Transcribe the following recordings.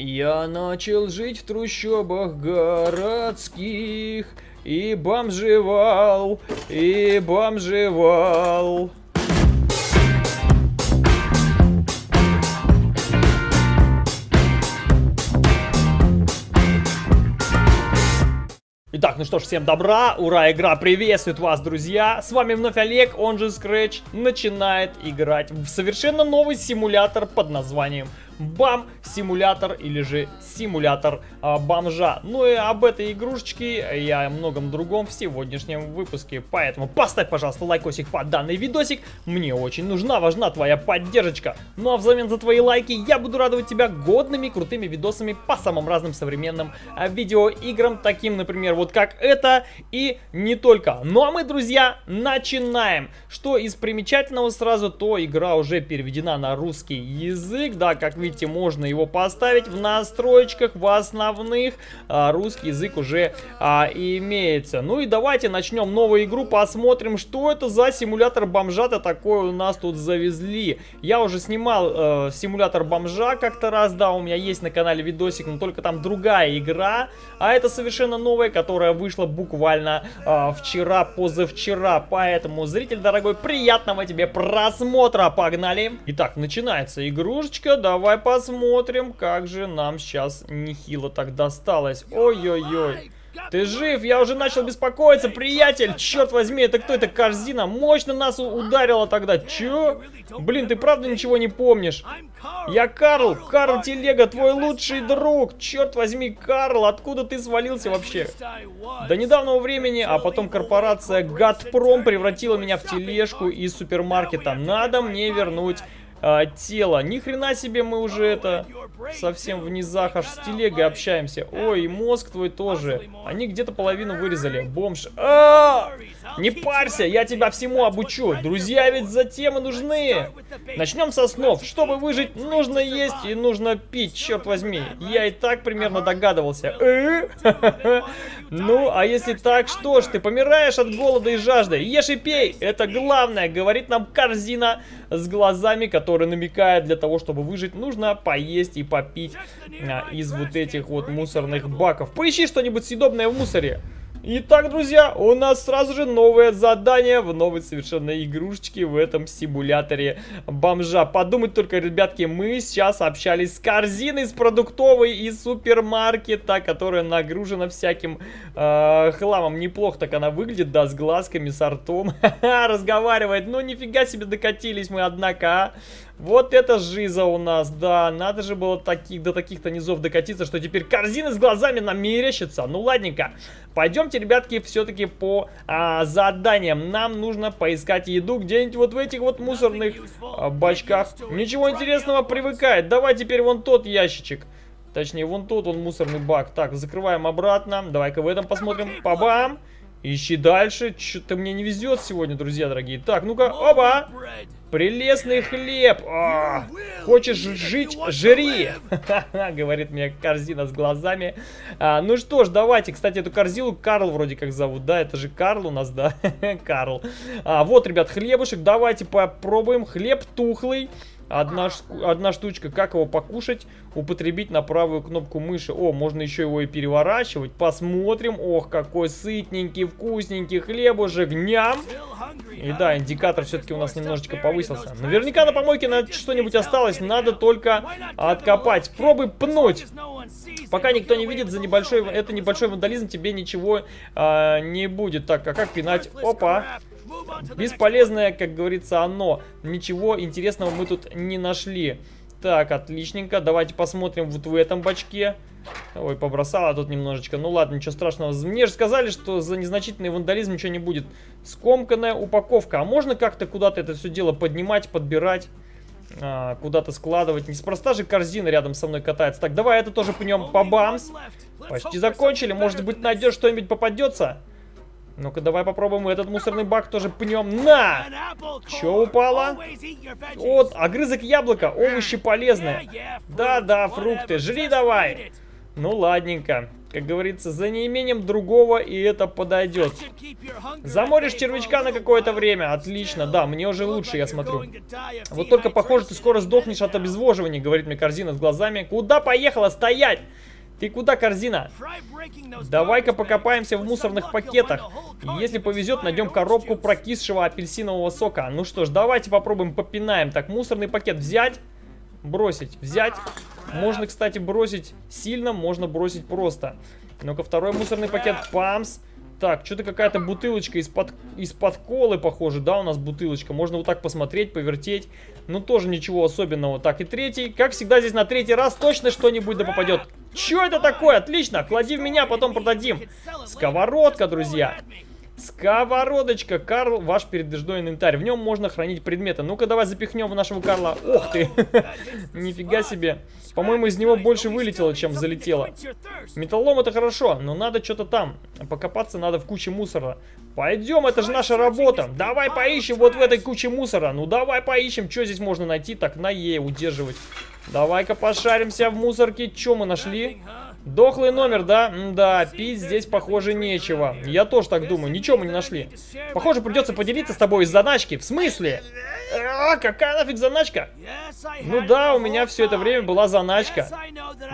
Я начал жить в трущобах городских И бомжевал, и бомжевал Итак, ну что ж, всем добра, ура, игра приветствует вас, друзья! С вами вновь Олег, он же Scratch, начинает играть в совершенно новый симулятор под названием бам-симулятор или же симулятор а, бомжа. Ну и об этой игрушечке и о многом другом в сегодняшнем выпуске. Поэтому поставь, пожалуйста, лайкосик под данный видосик. Мне очень нужна, важна твоя поддержка. Ну а взамен за твои лайки я буду радовать тебя годными, крутыми видосами по самым разным современным а, видеоиграм. Таким, например, вот как это и не только. Ну а мы, друзья, начинаем. Что из примечательного сразу, то игра уже переведена на русский язык. Да, как видите видите, можно его поставить в настроечках, в основных. А, русский язык уже а, имеется. Ну и давайте начнем новую игру, посмотрим, что это за симулятор бомжа-то такой у нас тут завезли. Я уже снимал э, симулятор бомжа как-то раз, да, у меня есть на канале видосик, но только там другая игра. А это совершенно новая, которая вышла буквально э, вчера, позавчера. Поэтому, зритель дорогой, приятного тебе просмотра, погнали! Итак, начинается игрушечка, давай посмотрим, как же нам сейчас нехило так досталось. Ой-ой-ой. Ты жив? Я уже начал беспокоиться, приятель! Черт возьми, это кто? Это корзина? Мощно нас ударило тогда. Чё? Блин, ты правда ничего не помнишь? Я Карл! Карл Телега, твой лучший друг! Черт возьми, Карл, откуда ты свалился вообще? До недавнего времени, а потом корпорация Газпром превратила меня в тележку из супермаркета. Надо мне вернуть а, тело. Ни хрена себе мы уже это совсем в низах аж с телегой общаемся. Ой, мозг твой тоже. Они где-то половину вырезали. Бомж. А -а -а! Не парься, я тебя всему обучу. Друзья ведь затем и нужны. Начнем со снов. Чтобы выжить, нужно есть и нужно пить, черт возьми. Я и так примерно догадывался. Э? Ну, а если так, что ж, ты помираешь от голода и жажды. Ешь и пей, это главное, говорит нам корзина с глазами, который намекает, для того, чтобы выжить, нужно поесть и попить а, из вот этих вот мусорных баков. Поищи что-нибудь съедобное в мусоре. Итак, друзья, у нас сразу же новое задание в новой совершенно игрушечке в этом симуляторе бомжа. Подумать только, ребятки, мы сейчас общались с корзиной с продуктовой из супермаркета, которая нагружена всяким э, хламом. Неплохо так она выглядит, да, с глазками, с ртом. Разговаривает. Ну, нифига себе докатились мы, однако, а. Вот это жиза у нас, да, надо же было таких, до таких-то низов докатиться, что теперь корзины с глазами нам мерещится. Ну ладненько, пойдемте, ребятки, все-таки по а, заданиям. Нам нужно поискать еду где-нибудь вот в этих вот мусорных а, бачках. Ничего интересного привыкает, давай теперь вон тот ящичек. Точнее, вон тот он мусорный бак. Так, закрываем обратно. Давай-ка в этом посмотрим. Пабам! Ищи дальше. Что-то мне не везет сегодня, друзья дорогие. Так, ну-ка, оба! Прелестный хлеб! О, хочешь жить? Жри! Говорит мне корзина с глазами. А, ну что ж, давайте. Кстати, эту корзину Карл вроде как зовут. Да, это же Карл у нас, да? Карл. А, вот, ребят, хлебушек. Давайте попробуем. Хлеб тухлый. Одна, одна штучка, как его покушать, употребить на правую кнопку мыши. О, можно еще его и переворачивать. Посмотрим. Ох, какой сытненький, вкусненький хлебушек. Ням! И да, индикатор все-таки у нас немножечко повысился. Наверняка на помойке на что-нибудь осталось. Надо только откопать. Пробуй пнуть. Пока никто не видит, за небольшой, это небольшой вандализм тебе ничего а, не будет. Так, а как пинать? Опа! Бесполезное, как говорится, оно. Ничего интересного мы тут не нашли. Так, отличненько. Давайте посмотрим вот в этом бачке. Ой, побросала тут немножечко. Ну ладно, ничего страшного. Мне же сказали, что за незначительный вандализм ничего не будет. Скомканная упаковка. А можно как-то куда-то это все дело поднимать, подбирать? А, куда-то складывать. Неспроста же корзина рядом со мной катается. Так, давай это тоже пнем. Побамс. Почти закончили. Может быть, найдешь что-нибудь попадется? Ну-ка, давай попробуем этот мусорный бак тоже пнем. На! Че упало? Вот, огрызок яблока. Овощи полезные. Да-да, фрукты. Жри давай. Ну, ладненько. Как говорится, за неимением другого и это подойдет. Заморишь червячка на какое-то время. Отлично, да, мне уже лучше, я смотрю. Вот только, похоже, ты скоро сдохнешь от обезвоживания, говорит мне корзина с глазами. Куда поехала? Стоять! Ты куда, корзина? Давай-ка покопаемся в мусорных пакетах. Если повезет, найдем коробку прокисшего апельсинового сока. Ну что ж, давайте попробуем попинаем. Так, мусорный пакет взять, бросить, взять, можно, кстати, бросить сильно, можно бросить просто. Ну-ка, второй мусорный пакет. Памс. Так, что-то какая-то бутылочка из-под из -под колы, похоже, да, у нас бутылочка. Можно вот так посмотреть, повертеть. Ну, тоже ничего особенного. Так, и третий. Как всегда, здесь на третий раз точно что-нибудь да попадет. Что это такое? Отлично, клади в меня, потом продадим. Сковородка, друзья. Сковородочка. Карл, ваш передвижной инвентарь. В нем можно хранить предметы. Ну-ка, давай запихнем в нашего Карла. Ох ты. Нифига себе. По-моему, из него больше вылетело, чем залетело. Металлом это хорошо, но надо что-то там. Покопаться надо в куче мусора. Пойдем, это же наша работа. Давай поищем вот в этой куче мусора. Ну, давай поищем, что здесь можно найти. Так, на Е удерживать. Давай-ка пошаримся в мусорке. Что мы нашли? Дохлый номер, да? Да, пить здесь, похоже, нечего. Я тоже так думаю, ничего мы не нашли. Похоже, придется поделиться с тобой из заначки. В смысле? А, какая нафиг заначка? Ну да, у меня все это время была заначка.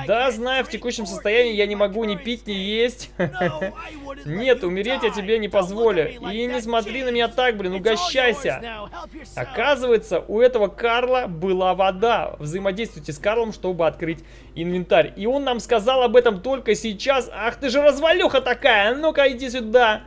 Да, знаю, в текущем состоянии я не могу ни пить, ни есть. Нет, умереть я тебе не позволю. И не смотри на меня так, блин, угощайся. Оказывается, у этого Карла была вода. Взаимодействуйте с Карлом, чтобы открыть инвентарь. И он нам сказал об этом только сейчас. Ах ты же развалюха такая, ну-ка иди сюда.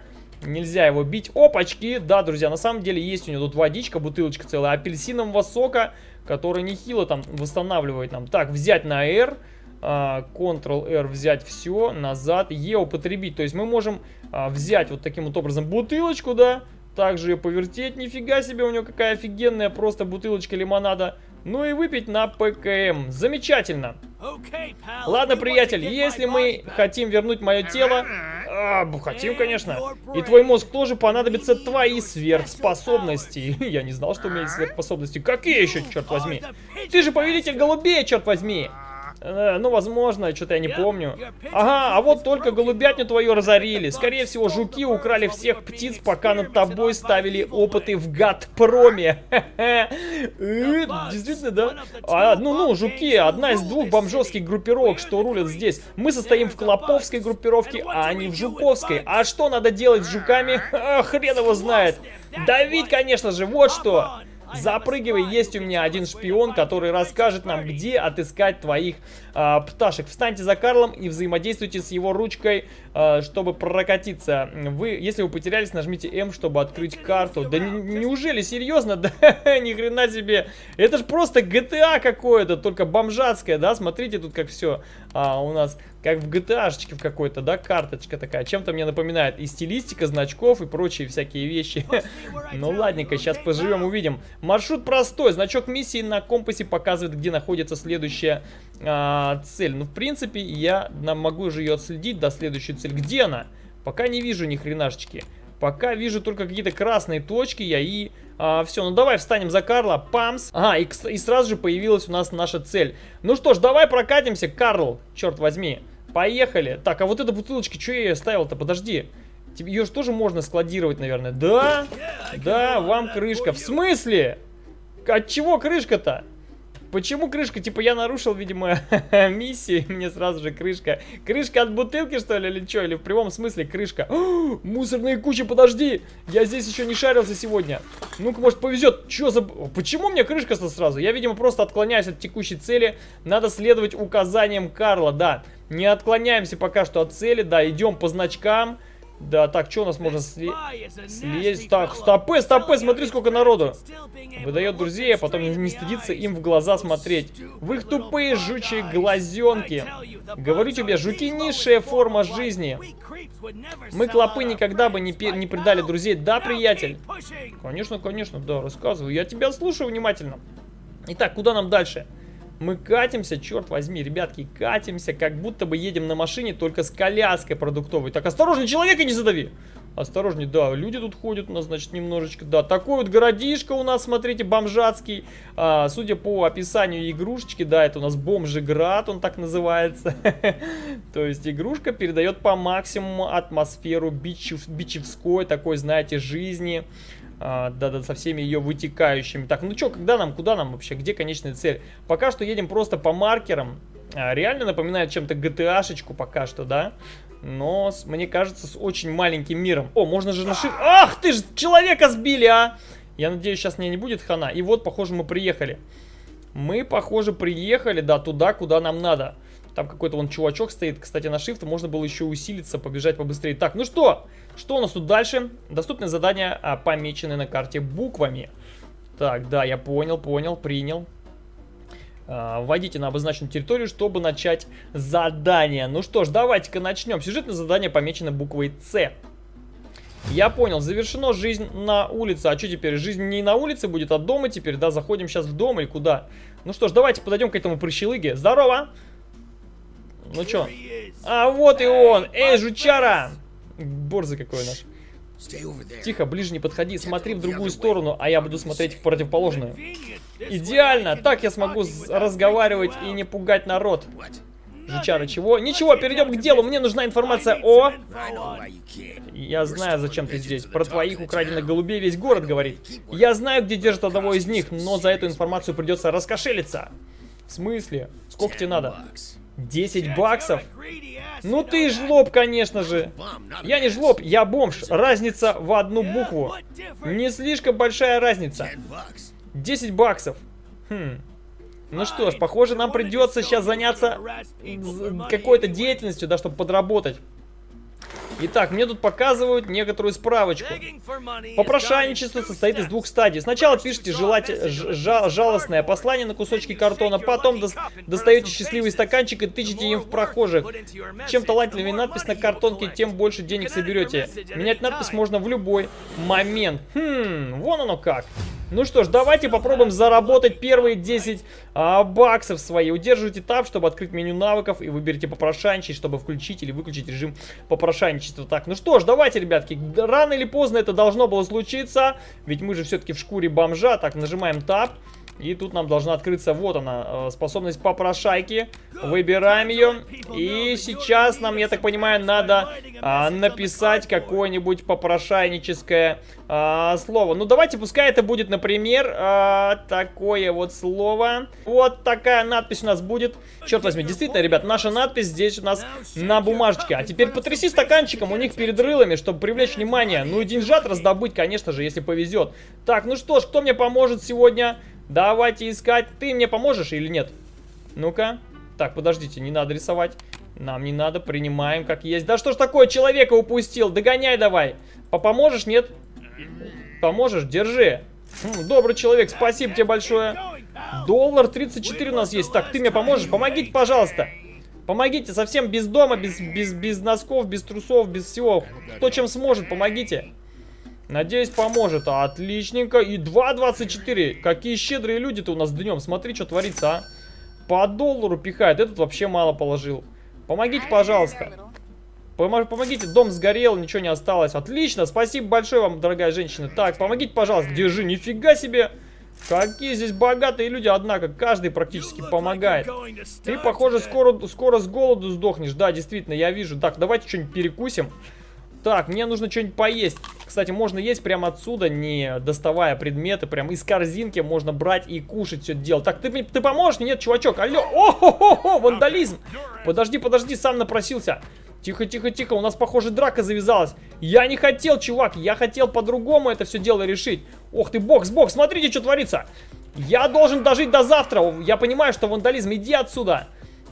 Нельзя его бить. Опачки! Да, друзья, на самом деле есть у него тут водичка, бутылочка целая апельсинового сока, который нехило там восстанавливает нам. Так, взять на R. А, Ctrl-R взять все, назад, E употребить. То есть мы можем а, взять вот таким вот образом бутылочку, да, также ее повертеть. Нифига себе, у него какая офигенная просто бутылочка лимонада. Ну и выпить на ПКМ. Замечательно. Ладно, приятель, если мы хотим вернуть мое тело... А, хотим, конечно. И твой мозг тоже понадобятся твои сверхспособности. Я не знал, что у меня есть сверхспособности. Какие еще, черт возьми? Ты же повелитель голубей, черт возьми. Э, ну, возможно, что-то я не помню. Ага, а вот только голубятню твою разорили. Скорее всего, жуки украли всех птиц, пока над тобой ставили опыты в Гадпроме. Э, действительно, да? А, ну, ну, жуки, одна из двух бомжовских группировок, что рулят здесь. Мы состоим в Клоповской группировке, а не в Жуковской. А что надо делать с жуками? Хрен его знает. Давить, конечно же, вот что. Запрыгивай, есть у меня один шпион, который расскажет нам, где отыскать твоих э, пташек. Встаньте за Карлом и взаимодействуйте с его ручкой, э, чтобы прокатиться. Вы, если вы потерялись, нажмите М, чтобы открыть карту. Да неужели, серьезно? Да ни хрена себе. Это же просто GTA какое-то, только бомжатское, да? Смотрите тут как все а, у нас как в GTA в какой-то, да, карточка такая. Чем-то мне напоминает и стилистика значков, и прочие всякие вещи. ну ладненько, сейчас поживем, увидим. Маршрут простой, значок миссии на компасе показывает, где находится следующая а, цель. Ну, в принципе, я могу же ее отследить до следующей цели. Где она? Пока не вижу ни хренашечки. Пока вижу только какие-то красные точки, я и... А, все, ну давай встанем за Карла. Памс. Ага, и, и сразу же появилась у нас наша цель. Ну что ж, давай прокатимся, Карл. Черт возьми. Поехали. Так, а вот эта бутылочка, что я ее оставил-то? Подожди. Ее же тоже можно складировать, наверное. Да? Да, вам крышка. В смысле? От чего крышка-то? Почему крышка? Типа я нарушил, видимо, миссию, мне сразу же крышка. Крышка от бутылки, что ли, или что? Или в прямом смысле крышка? Мусорные кучи, подожди! Я здесь еще не шарился сегодня. Ну-ка, может, повезет. Че за... Почему мне крышка-то сразу? Я, видимо, просто отклоняюсь от текущей цели. Надо следовать указаниям Карла, да. Не отклоняемся пока что от цели, да, идем по значкам. Да, так, что у нас можно сли... слезть? Так, стопы, стопы, смотри, сколько народу. Выдает друзей, а потом не стыдится им в глаза смотреть. В их тупые жучие глазенки. Говорю тебе, жуки низшая форма жизни. Мы, клопы, никогда бы не, не предали друзей. Да, приятель? Конечно, конечно, да, рассказываю. Я тебя слушаю внимательно. Итак, куда нам дальше? Мы катимся, черт возьми, ребятки, катимся, как будто бы едем на машине, только с коляской продуктовой. Так, осторожно, человека не задави! Осторожней, да, люди тут ходят у нас, значит, немножечко, да. Такой вот городишко у нас, смотрите, бомжатский. А, судя по описанию игрушечки, да, это у нас бомжеград, он так называется. То есть игрушка передает по максимуму атмосферу бичев, бичевской, такой, знаете, жизни. Да-да, со всеми ее вытекающими. Так, ну что, когда нам, куда нам вообще, где конечная цель? Пока что едем просто по маркерам. А, реально напоминает чем-то GTA-шечку пока что, да? Но, мне кажется, с очень маленьким миром. О, можно же нашить... Ах ты ж, человека сбили, а! Я надеюсь, сейчас мне не будет хана. И вот, похоже, мы приехали. Мы, похоже, приехали, да, туда, куда нам надо. Там какой-то вон чувачок стоит. Кстати, на shift можно было еще усилиться, побежать побыстрее. Так, ну что? Что у нас тут дальше? Доступные задания а, помечены на карте буквами. Так, да, я понял, понял, принял. А, вводите на обозначенную территорию, чтобы начать задание. Ну что ж, давайте-ка начнем. Сюжетное задание помечено буквой С. Я понял, завершено жизнь на улице. А что теперь? Жизнь не на улице будет, а дома теперь, да? Заходим сейчас в дом или куда? Ну что ж, давайте подойдем к этому прыщелыге. Здорово! Ну чё? А вот и он! Эй, жучара! Борзый какой наш. Тихо, ближе не подходи, смотри в другую сторону, а я буду смотреть в противоположную. Идеально! Так я смогу разговаривать и не пугать народ. Жучара, чего? Ничего, перейдем к делу. Мне нужна информация о... Я знаю, зачем ты здесь. Про твоих украденных голубей весь город говорит. Я знаю, где держат одного из них, но за эту информацию придется раскошелиться. В смысле? Сколько тебе надо? 10 баксов? Ну ты жлоб, конечно же. Я не жлоб, я бомж. Разница в одну букву. Не слишком большая разница. 10 баксов. Хм. Ну что ж, похоже, нам придется сейчас заняться какой-то деятельностью, да, чтобы подработать. Итак, мне тут показывают некоторую справочку. Попрошайничество состоит из двух стадий. Сначала пишите желать, жал, жалостное послание на кусочки картона, потом до, достаете счастливый стаканчик и тычете им в прохожих. Чем талантливее надпись на картонке, тем больше денег соберете. Менять надпись можно в любой момент. Хм, вон оно как. Ну что ж, давайте попробуем заработать первые 10 а, баксов свои. Удерживайте таб, чтобы открыть меню навыков и выберите попрошайничать, чтобы включить или выключить режим попрошайничества. Так, ну что ж, давайте, ребятки, рано или поздно это должно было случиться, ведь мы же все-таки в шкуре бомжа. Так, нажимаем таб. И тут нам должна открыться, вот она, э, способность попрошайки. Выбираем ее. И сейчас нам, я так понимаю, надо а, написать какое-нибудь попрошайническое а, слово. Ну, давайте, пускай это будет, например, а, такое вот слово. Вот такая надпись у нас будет. Черт возьми, действительно, ребят, наша надпись здесь у нас на бумажечке. А теперь потряси стаканчиком у них перед рылами, чтобы привлечь внимание. Ну и деньжат раздобыть, конечно же, если повезет. Так, ну что ж, кто мне поможет сегодня? Давайте искать. Ты мне поможешь или нет? Ну-ка. Так, подождите, не надо рисовать. Нам не надо, принимаем как есть. Да что ж такое, человека упустил? Догоняй давай. Поможешь, нет? Поможешь? Держи. Добрый человек, спасибо тебе большое. Доллар 34 у нас есть. Так, ты мне поможешь? Помогите, пожалуйста. Помогите, совсем без дома, без, без, без носков, без трусов, без всего. Кто чем сможет, помогите. Надеюсь, поможет. Отличненько. И 2.24. Какие щедрые люди-то у нас днем. Смотри, что творится, а. По доллару пихает. Этот вообще мало положил. Помогите, пожалуйста. Помогите, дом сгорел, ничего не осталось. Отлично, спасибо большое вам, дорогая женщина. Так, помогите, пожалуйста, держи, нифига себе. Какие здесь богатые люди, однако, каждый практически помогает. Ты, похоже, скоро, скоро с голоду сдохнешь. Да, действительно, я вижу. Так, давайте что-нибудь перекусим. Так, мне нужно что-нибудь поесть. Кстати, можно есть прямо отсюда, не доставая предметы. Прям из корзинки можно брать и кушать все это дело. Так, ты, ты поможешь? Нет, чувачок, алло. О-хо-хо-хо, вандализм. Подожди, подожди, сам напросился. Тихо, тихо, тихо, у нас, похоже, драка завязалась. Я не хотел, чувак, я хотел по-другому это все дело решить. Ох ты, бокс, бокс, смотрите, что творится. Я должен дожить до завтра. Я понимаю, что вандализм, иди отсюда.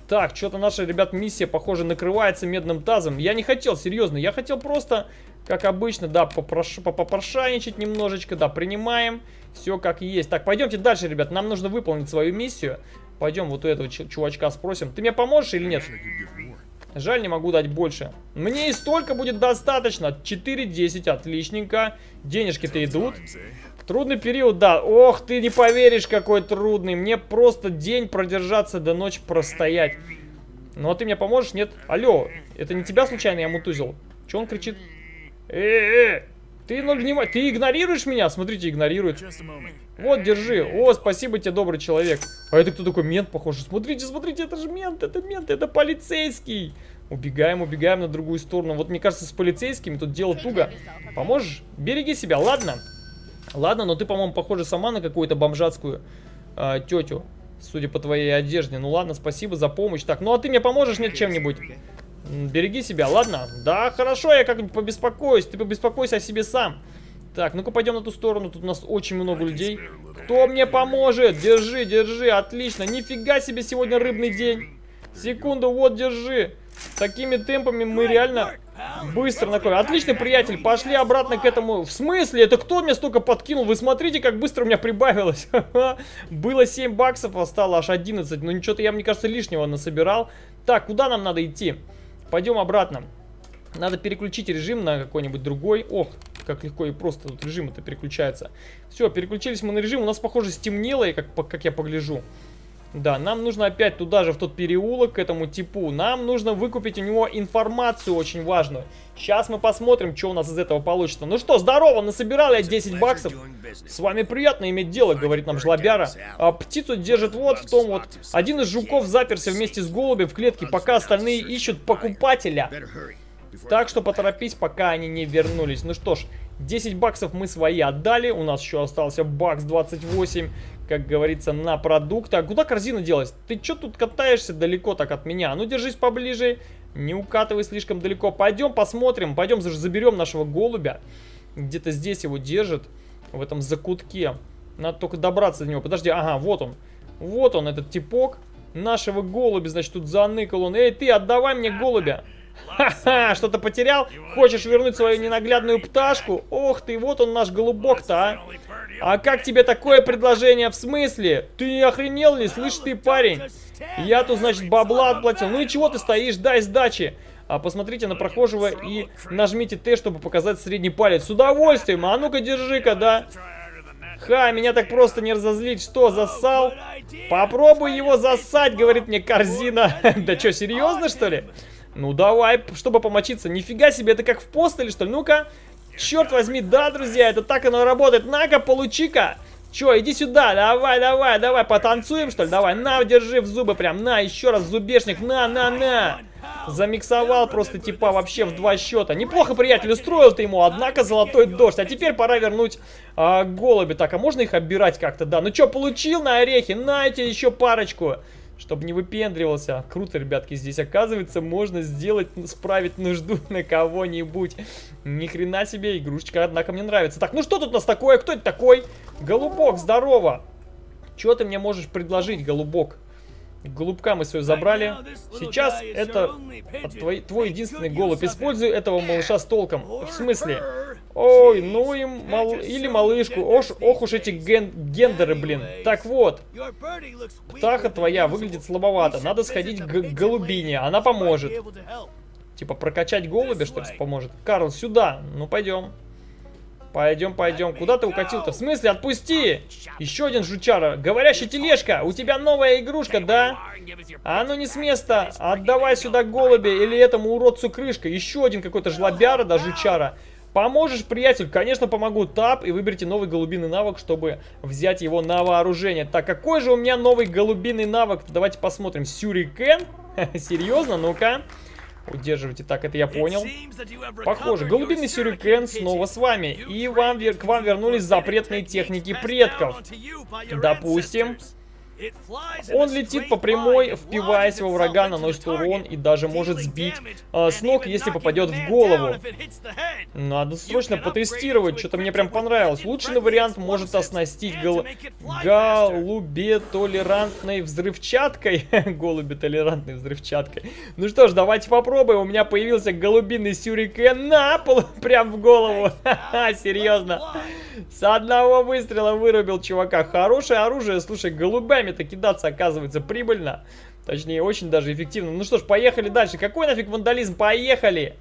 Так, что-то наша, ребят, миссия, похоже, накрывается медным тазом. Я не хотел, серьезно, я хотел просто, как обычно, да, попрош... попрошайничать немножечко, да, принимаем. Все как есть. Так, пойдемте дальше, ребят, нам нужно выполнить свою миссию. Пойдем вот у этого чувачка спросим. Ты мне поможешь или нет? Жаль, не могу дать больше. Мне и столько будет достаточно. 4-10, отличненько. Денежки-то идут. Трудный период, да. Ох, ты не поверишь, какой трудный. Мне просто день продержаться до ночи простоять. Ну, а ты мне поможешь? Нет? Алло, это не тебя случайно я мутузил? Че он кричит? Э, э, ты, ну, внимай, ты игнорируешь меня? Смотрите, игнорирует. Вот, держи. О, спасибо тебе, добрый человек. А это кто такой? Мент, похоже. Смотрите, смотрите, это же мент, это мент, это полицейский. Убегаем, убегаем на другую сторону. Вот мне кажется, с полицейскими тут дело туго. Поможешь? Береги себя, ладно? Ладно, но ты, по-моему, похожа сама на какую-то бомжатскую э, тетю. Судя по твоей одежде. Ну ладно, спасибо за помощь. Так, ну а ты мне поможешь нет чем-нибудь? Береги себя, ладно? Да, хорошо, я как-нибудь побеспокоюсь. Ты побеспокойся о себе сам. Так, ну-ка пойдем на ту сторону. Тут у нас очень много людей. Кто мне поможет? Держи, держи, отлично. Нифига себе сегодня рыбный день. Секунду, вот, держи. Такими темпами мы реально быстро накопим. Отличный приятель, пошли обратно к этому. В смысле? Это кто мне столько подкинул? Вы смотрите, как быстро у меня прибавилось. Было 7 баксов, а стало аж 11. Ну ничего-то я, мне кажется, лишнего насобирал. Так, куда нам надо идти? Пойдем обратно. Надо переключить режим на какой-нибудь другой. Ох, как легко и просто тут режим это переключается. Все, переключились мы на режим. У нас, похоже, стемнело, как, как я погляжу. Да, нам нужно опять туда же, в тот переулок, к этому типу. Нам нужно выкупить у него информацию очень важную. Сейчас мы посмотрим, что у нас из этого получится. Ну что, здорово, насобирал я 10 баксов. С вами приятно иметь дело, говорит нам жлобяра. А птицу держит вот в том вот. Один из жуков заперся вместе с голубем в клетке, пока остальные ищут покупателя. Так что поторопись, пока они не вернулись. Ну что ж, 10 баксов мы свои отдали. У нас еще остался бакс 28, как говорится, на продукты. А куда корзина делась? Ты что тут катаешься далеко так от меня? Ну, держись поближе. Не укатывай слишком далеко. Пойдем посмотрим. Пойдем заберем нашего голубя. Где-то здесь его держит. В этом закутке. Надо только добраться до него. Подожди, ага, вот он. Вот он, этот типок. Нашего голубя, значит, тут заныкал он. Эй, ты, отдавай мне голубя. Ха-ха, что-то потерял? Хочешь вернуть свою ненаглядную пташку? Ох ты, вот он наш голубок-то, а. А как тебе такое предложение? В смысле? Ты не охренел ли? Слышь ты, парень? Я тут, значит, бабла отплатил. Ну и чего ты стоишь? Дай сдачи. А посмотрите на прохожего и нажмите Т, чтобы показать средний палец. С удовольствием. А ну-ка, держи-ка, да? Ха, меня так просто не разозлить. Что, засал? Попробуй его засать, говорит мне корзина. Да что, серьезно, что ли? Ну давай, чтобы помочиться. Нифига себе, это как в постеле, что ли? Ну-ка. Черт возьми, да, друзья, это так оно работает. На-ка, получи-ка. Че, иди сюда, давай, давай, давай, потанцуем, что ли? Давай, на, держи в зубы прям, на, еще раз, зубешник, на, на, на. Замиксовал просто типа вообще в два счета. Неплохо, приятель, устроил ты ему, однако золотой дождь. А теперь пора вернуть а, голуби. Так, а можно их оббирать как-то, да? Ну что, получил на орехи? На эти еще парочку чтобы не выпендривался. Круто, ребятки, здесь оказывается можно сделать, справить нужду на кого-нибудь. Ни хрена себе, игрушечка, однако мне нравится. Так, ну что тут у нас такое? Кто это такой? Голубок, здорово. Что ты мне можешь предложить, голубок? Голубка мы свою забрали. Сейчас это твой, твой единственный голубь. Используй этого малыша с толком. В смысле? Ой, ну и мал... или малышку. Ох, ох уж эти ген... гендеры, блин. Так вот. Птаха твоя выглядит слабовато. Надо сходить к голубине. Она поможет. Типа прокачать голубя, что ли, поможет. Карл, сюда. Ну, пойдем. Пойдем, пойдем. Куда ты укатил-то? В смысле? Отпусти! Еще один жучара. Говорящая тележка. У тебя новая игрушка, да? А ну не с места. Отдавай сюда голубя или этому уродцу крышка. Еще один какой-то жлобяра, да, жучара. Поможешь, приятель? Конечно, помогу. Тап и выберите новый голубиный навык, чтобы взять его на вооружение. Так, какой же у меня новый голубиный навык? Давайте посмотрим. Сюрикен? Серьезно? Ну-ка. Удерживайте. Так, это я понял. Похоже, голубиный сюрикен снова с вами. И вам, к вам вернулись запретные техники предков. Допустим. Он летит по прямой, впиваясь во врага, наносит урон и даже может сбить э, с ног, если попадет в голову. Надо срочно потестировать, что-то мне прям понравилось. Лучший вариант может оснастить гол... голубе-толерантной взрывчаткой. голубе-толерантной взрывчаткой. Ну что ж, давайте попробуем. У меня появился голубиный сюрикен на пол, прям в голову. Серьезно. С одного выстрела вырубил чувака. Хорошее оружие, слушай, голубями-то кидаться оказывается прибыльно. Точнее, очень даже эффективно. Ну что ж, поехали дальше. Какой нафиг вандализм? Поехали!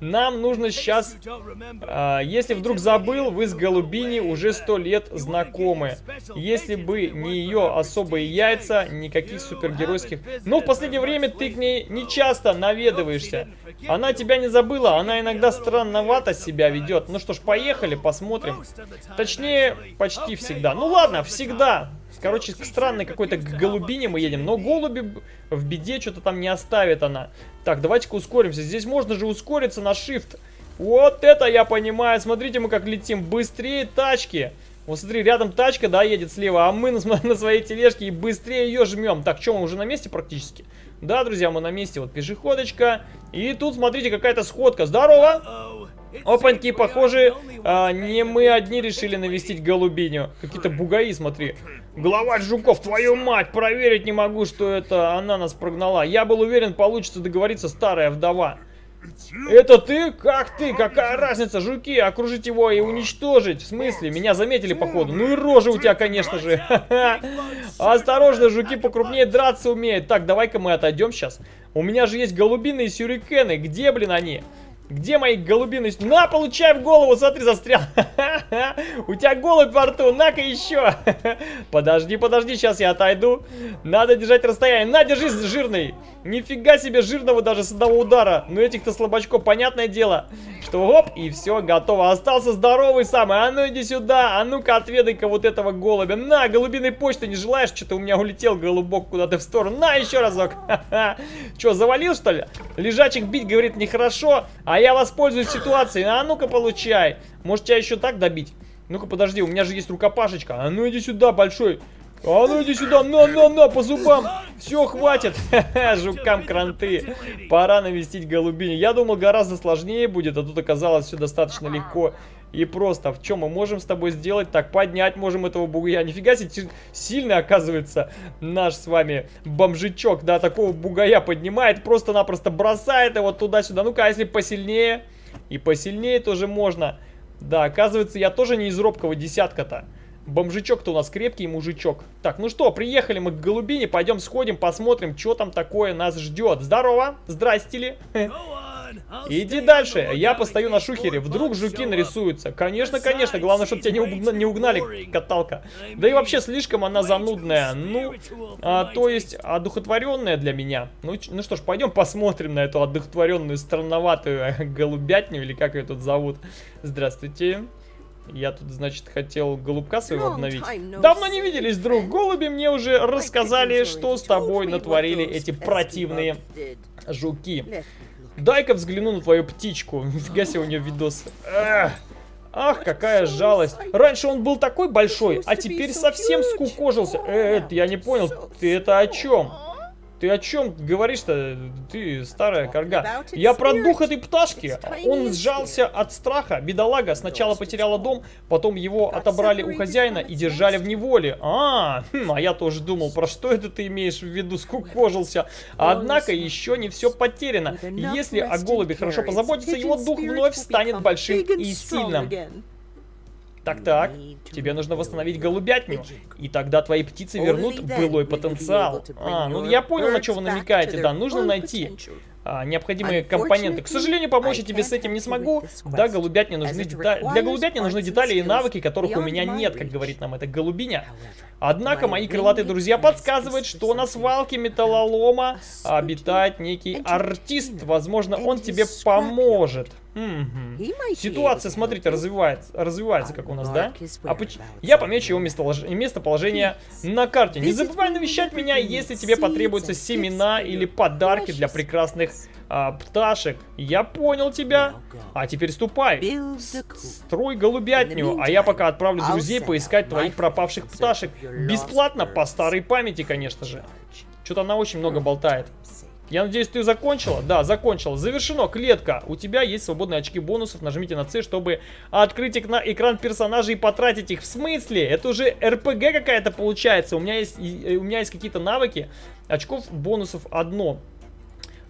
Нам нужно сейчас... А, если вдруг забыл, вы с Голубини уже сто лет знакомы. Если бы не ее особые яйца, никаких супергеройских... Но в последнее время ты к ней не часто наведываешься. Она тебя не забыла, она иногда странновато себя ведет. Ну что ж, поехали, посмотрим. Точнее, почти всегда. Ну ладно, всегда. Короче, к странной какой-то голубине мы едем. Но голуби в беде что-то там не оставит она. Так, давайте-ка ускоримся. Здесь можно же ускориться на shift. Вот это я понимаю. Смотрите, мы как летим. Быстрее тачки. Вот смотри, рядом тачка, да, едет слева, а мы на, на своей тележке и быстрее ее жмем. Так, что, мы уже на месте практически? Да, друзья, мы на месте. Вот пешеходочка. И тут, смотрите, какая-то сходка. Здорово! Опаньки, похоже, а, не мы одни решили навестить голубиню. Какие-то бугаи, смотри. Главарь жуков, твою мать, проверить не могу, что это она нас прогнала. Я был уверен, получится договориться старая вдова. Это ты? Как ты? Какая разница? Жуки, окружить его и уничтожить. В смысле? Меня заметили, походу. Ну и рожа у тебя, конечно же. Осторожно, жуки покрупнее драться умеют. Так, давай-ка мы отойдем сейчас. У меня же есть голубиные сюрикены. Где, блин, они? Где мои голубины? На, получай в голову, смотри, застрял. У тебя голубь во рту, на-ка еще. Подожди, подожди, сейчас я отойду. Надо держать расстояние. На, держись, жирный. Нифига себе жирного даже с одного удара. Но этих-то слабачков, понятное дело, что оп, и все, готово. Остался здоровый самый. А ну иди сюда, а ну-ка отведай-ка вот этого голубя. На, голубиной почты не желаешь? Что-то у меня улетел голубок куда-то в сторону. На, еще разок. Че, завалил, что ли? Лежачих бить, говорит, нехорошо. А я воспользуюсь ситуацией. А ну-ка получай. Может тебя еще так добить? Ну-ка подожди, у меня же есть рукопашечка. А ну иди сюда, большой. А ну иди сюда, на-на-на, по зубам. Все, хватит. Жукам кранты. Пора навестить голубини. Я думал, гораздо сложнее будет, а тут оказалось все достаточно легко и просто. В чем мы можем с тобой сделать? Так, поднять можем этого бугая. Нифига себе, сильный оказывается наш с вами бомжичок. Да, такого бугая поднимает, просто-напросто бросает его туда-сюда. Ну-ка, а если посильнее? И посильнее тоже можно. Да, оказывается, я тоже не из робкого десятка-то. Бомжичок-то у нас крепкий мужичок. Так, ну что, приехали мы к голубине, пойдем сходим, посмотрим, что там такое нас ждет. Здорово, здрасте ли. Иди дальше, я постою на шухере, вдруг жуки нарисуются. Конечно, конечно, главное, чтобы тебя не, угна не угнали, каталка. Да и вообще, слишком она занудная. Ну, а, то есть, одухотворенная для меня. Ну, ну что ж, пойдем посмотрим на эту одухотворенную, странноватую голубятню, или как ее тут зовут. Здравствуйте. Я тут, значит, хотел голубка своего обновить. Давно не виделись, друг. Голуби мне уже рассказали, что с тобой натворили эти противные жуки. Дай-ка взгляну на твою птичку. Нифига себе у нее видос. Ах, какая жалость. Раньше он был такой большой, а теперь совсем скукожился. Э, я не понял, ты это о чем? Ты о чем говоришь-то, ты старая корга? Я про дух этой пташки. Он сжался от страха. Бедолага сначала потеряла дом, потом его отобрали у хозяина и держали в неволе. А, хм, а я тоже думал, про что это ты имеешь в виду, скукожился. Однако еще не все потеряно. Если о голубе хорошо позаботиться, его дух вновь станет большим и сильным. Так-так, тебе нужно восстановить голубятню, и тогда твои птицы вернут былой потенциал. А, ну я понял, на что вы намекаете, да, нужно найти а, необходимые компоненты. К сожалению, помочь я тебе с этим не смогу. Да, голубятне нужны детали. Для голубятни нужны детали и навыки, которых у меня нет, как говорит нам эта голубиня. Однако мои крылатые друзья подсказывают, что на свалке металлолома обитает некий артист. Возможно, он тебе поможет. Угу. Ситуация, смотрите, развивается, развивается как у нас, да? А поч... Я помечу его местолож... местоположение на карте. Не забывай навещать меня, если тебе потребуются семена или подарки для прекрасных а, пташек. Я понял тебя. А теперь ступай. Строй голубятню, а я пока отправлю друзей поискать твоих пропавших пташек. Бесплатно, по старой памяти, конечно же. Что-то она очень много болтает. Я надеюсь, ты закончила? Да, закончила. Завершено. Клетка. У тебя есть свободные очки бонусов. Нажмите на C, чтобы открыть экран персонажа и потратить их. В смысле? Это уже РПГ какая-то получается. У меня есть, у меня есть какие-то навыки. Очков бонусов одно.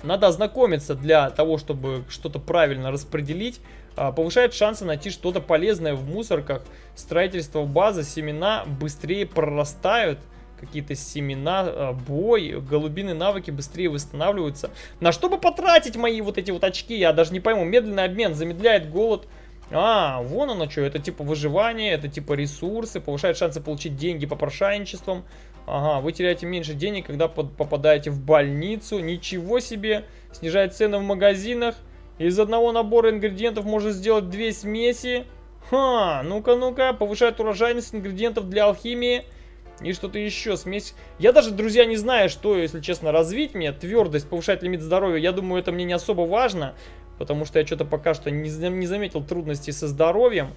Надо ознакомиться для того, чтобы что-то правильно распределить. А, повышает шансы найти что-то полезное в мусорках. Строительство базы, семена быстрее прорастают. Какие-то семена, а, бой, голубиные навыки быстрее восстанавливаются. На что бы потратить мои вот эти вот очки, я даже не пойму. Медленный обмен замедляет голод. А, вон оно что, это типа выживание, это типа ресурсы, повышает шансы получить деньги по прошайничествам. Ага, вы теряете меньше денег, когда под, попадаете в больницу. Ничего себе, снижает цены в магазинах. Из одного набора ингредиентов можно сделать две смеси. Ха, ну-ка, ну-ка, повышает урожайность ингредиентов для алхимии. И что-то еще, смесь. Я даже, друзья, не знаю, что, если честно, развить мне. Твердость, повышает лимит здоровья. Я думаю, это мне не особо важно. Потому что я что-то пока что не, не заметил трудностей со здоровьем.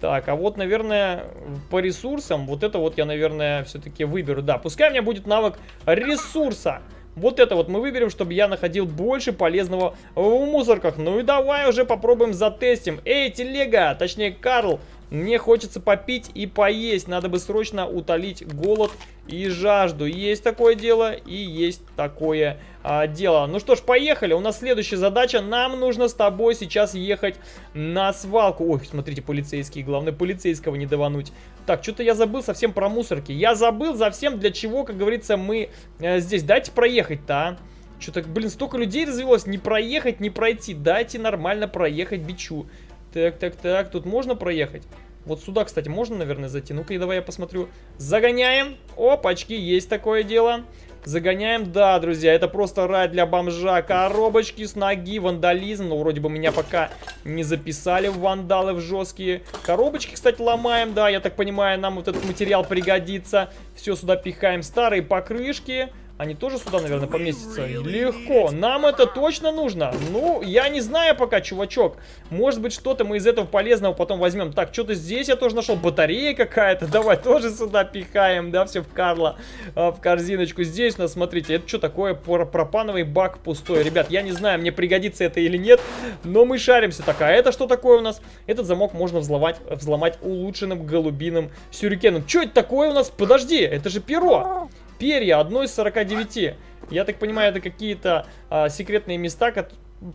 Так, а вот, наверное, по ресурсам, вот это вот я, наверное, все-таки выберу. Да, пускай у меня будет навык ресурса. Вот это вот мы выберем, чтобы я находил больше полезного в мусорках. Ну и давай уже попробуем затестим. Эй, телега, точнее Карл, мне хочется попить и поесть. Надо бы срочно утолить голод и жажду. Есть такое дело и есть такое а, дело. Ну что ж, поехали. У нас следующая задача. Нам нужно с тобой сейчас ехать на свалку. Ой, смотрите, полицейские. Главное, полицейского не давануть. Так, что-то я забыл совсем про мусорки. Я забыл совсем для чего, как говорится, мы э, здесь. Дайте проехать-то, а. Что-то, блин, столько людей развелось. Не проехать, не пройти. Дайте нормально проехать бичу. Так, так, так, тут можно проехать? Вот сюда, кстати, можно, наверное, зайти. Ну-ка, давай я посмотрю. Загоняем. Опачки, есть такое дело. Загоняем, да, друзья, это просто рай для бомжа. Коробочки с ноги, вандализм. Ну, вроде бы меня пока не записали в вандалы, в жесткие. Коробочки, кстати, ломаем, да, я так понимаю, нам вот этот материал пригодится. Все сюда пихаем. Старые покрышки. Они тоже сюда, наверное, поместятся? Легко. Нам это точно нужно? Ну, я не знаю пока, чувачок. Может быть, что-то мы из этого полезного потом возьмем. Так, что-то здесь я тоже нашел. Батарея какая-то. Давай тоже сюда пихаем, да, все в Карла, в корзиночку. Здесь у нас, смотрите, это что такое? Пропановый бак пустой. Ребят, я не знаю, мне пригодится это или нет, но мы шаримся. Так, а это что такое у нас? Этот замок можно взломать, взломать улучшенным голубиным сюрикеном. Что это такое у нас? Подожди, это же перо перья, одно из 49. Я так понимаю, это какие-то а, секретные места,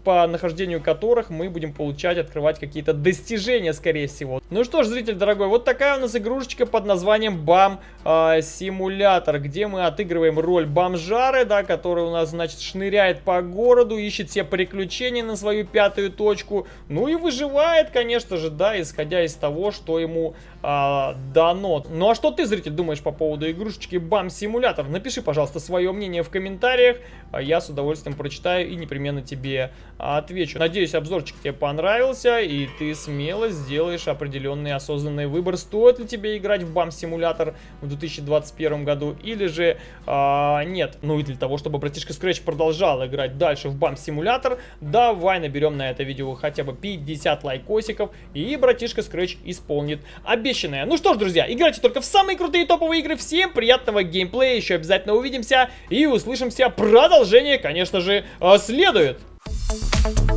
по нахождению которых мы будем получать, открывать какие-то достижения, скорее всего. Ну что ж, зритель дорогой, вот такая у нас игрушечка под названием Бам э, Симулятор, где мы отыгрываем роль бомжары, да, который у нас, значит, шныряет по городу, ищет все приключения на свою пятую точку, ну и выживает, конечно же, да, исходя из того, что ему э, дано. Ну а что ты, зритель, думаешь по поводу игрушечки Бам Симулятор? Напиши, пожалуйста, свое мнение в комментариях, а я с удовольствием прочитаю и непременно тебе отвечу. Надеюсь, обзорчик тебе понравился, и ты смело сделаешь определенный осознанный выбор, стоит ли тебе играть в BAM-симулятор в 2021 году, или же а, нет. Ну и для того, чтобы братишка Scratch продолжал играть дальше в BAM-симулятор, давай наберем на это видео хотя бы 50 лайкосиков, и братишка Scratch исполнит обещанное. Ну что ж, друзья, играйте только в самые крутые топовые игры. Всем приятного геймплея, еще обязательно увидимся и услышимся. Продолжение, конечно же, следует. Thank you.